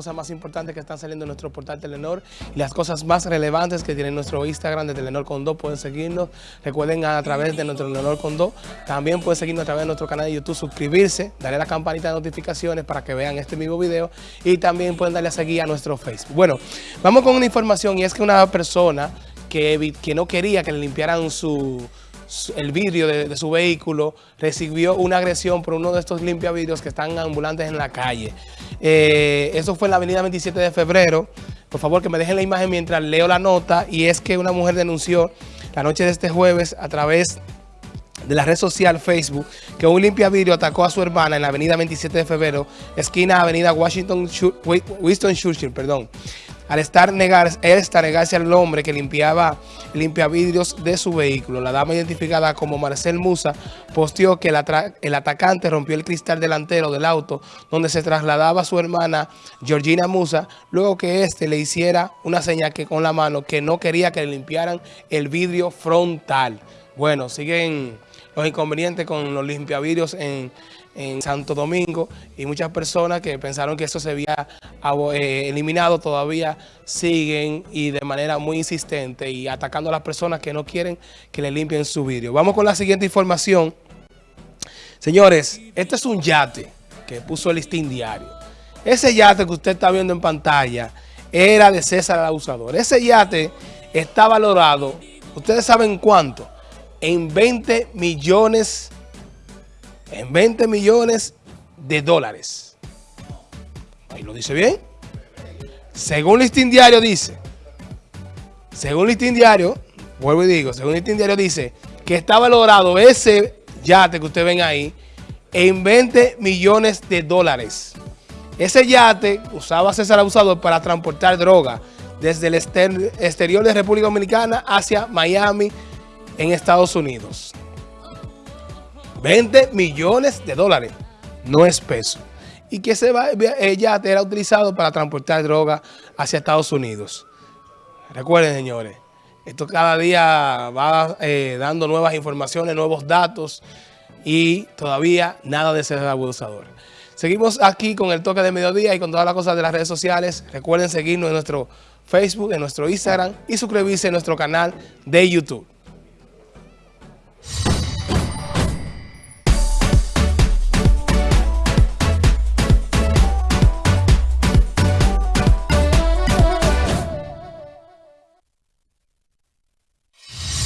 cosas más importantes que están saliendo en nuestro portal Telenor y las cosas más relevantes que tiene nuestro Instagram de Telenor Condó. Pueden seguirnos, recuerden a través de nuestro Telenor Condó. También pueden seguirnos a través de nuestro canal de YouTube, suscribirse, darle a la campanita de notificaciones para que vean este mismo video y también pueden darle a seguir a nuestro Facebook. Bueno, vamos con una información y es que una persona que, que no quería que le limpiaran su el vidrio de, su vehículo, recibió una agresión por uno de estos limpiavidrios que están ambulantes en la calle. Eh, eso fue en la avenida 27 de febrero. Por favor, que me dejen la imagen mientras leo la nota. Y es que una mujer denunció la noche de este jueves a través de la red social Facebook que un limpiavidrio atacó a su hermana en la avenida 27 de febrero, esquina avenida Washington, Winston Churchill, perdón al estar negar, él está negarse al hombre que limpiaba vidrios de su vehículo. La dama identificada como Marcel Musa posteó que el, atacante rompió el cristal delantero del auto donde se trasladaba su hermana Georgina Musa, luego que éste le hiciera una señal que con la mano que no quería que le limpiaran el vidrio frontal. Bueno, siguen los inconvenientes con los limpiavidrios en, en Santo Domingo y muchas personas que pensaron que eso se había eh, eliminado todavía siguen y de manera muy insistente y atacando a las personas que no quieren que le limpien su vidrio. Vamos con la siguiente información. Señores, este es un yate que puso el listín diario. Ese yate que usted está viendo en pantalla era de César el Abusador. Ese yate está valorado, ¿ustedes saben cuánto? En 20 millones en 20 millones de dólares. Ahí lo dice bien. Según Listín Diario dice, según Listín Diario, vuelvo y digo, según Listín Diario dice que está valorado ese yate que ustedes ven ahí en 20 millones de dólares. Ese yate usaba César Abusador para transportar droga desde el exterior de República Dominicana hacia Miami en Estados Unidos. 20 millones de dólares, no es peso. Y que ese yate era utilizado para transportar droga hacia Estados Unidos. Recuerden, señores, esto cada día va eh, dando nuevas informaciones, nuevos datos y todavía nada de ser abusador. Seguimos aquí con el toque de mediodía y con todas las cosas de las redes sociales. Recuerden seguirnos en nuestro Facebook, en nuestro Instagram y suscribirse a nuestro canal de YouTube.